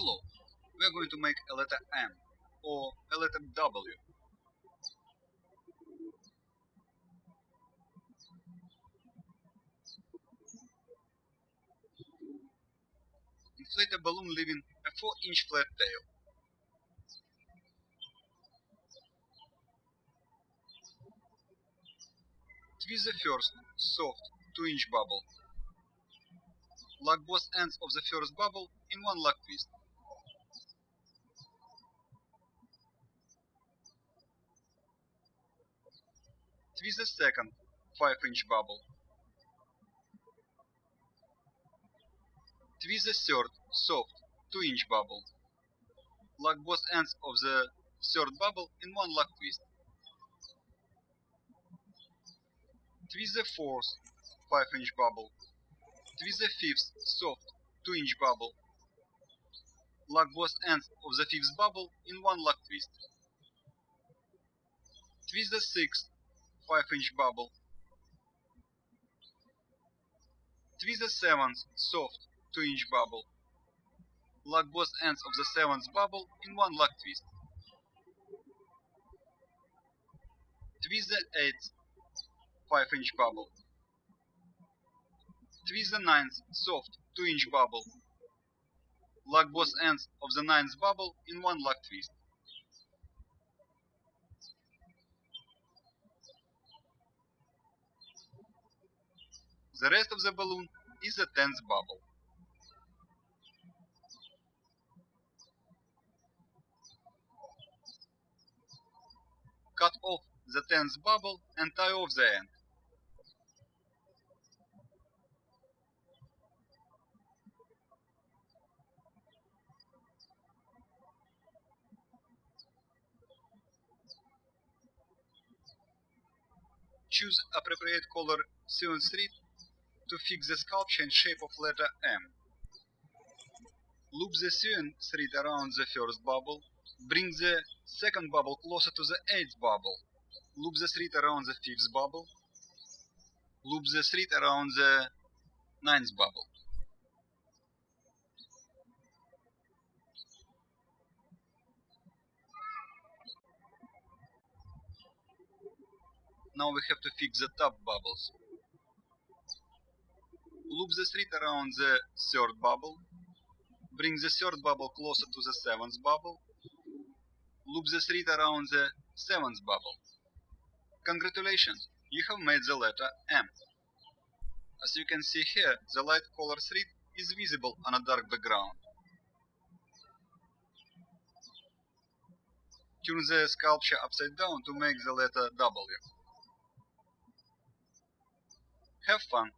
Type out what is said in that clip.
Below, we are going to make a letter M or a letter W. Inflate a balloon leaving a 4 inch flat tail. Twist the first, soft, 2 inch bubble. Lock both ends of the first bubble in one lock twist. Twist the second, 5 inch bubble. Twist the third, soft, 2 inch bubble. Lock both ends of the third bubble in one lock twist. Twist the fourth, 5 inch bubble. Twist the fifth, soft, 2 inch bubble. Lock both ends of the fifth bubble in one lock twist. Twist the sixth, 5 inch bubble. Twist the seventh, soft, 2 inch bubble. Lock both ends of the seventh bubble in one lock twist. Twist the eighth, 5 inch bubble. Twist the ninth, soft, 2 inch bubble. Lock both ends of the ninth bubble in one lock twist. The rest of the balloon is a tenth bubble. Cut off the tenth bubble and tie off the end. Choose appropriate color sewing thread to fix the sculpture in shape of letter M. Loop the sewing thread around the first bubble. Bring the second bubble closer to the eighth bubble. Loop the thread around the fifth bubble. Loop the thread around the ninth bubble. Now we have to fix the top bubbles. Loop the thread around the third bubble. Bring the third bubble closer to the seventh bubble. Loop the thread around the seventh bubble. Congratulations, you have made the letter M. As you can see here, the light color thread is visible on a dark background. Turn the sculpture upside down to make the letter W. Have fun!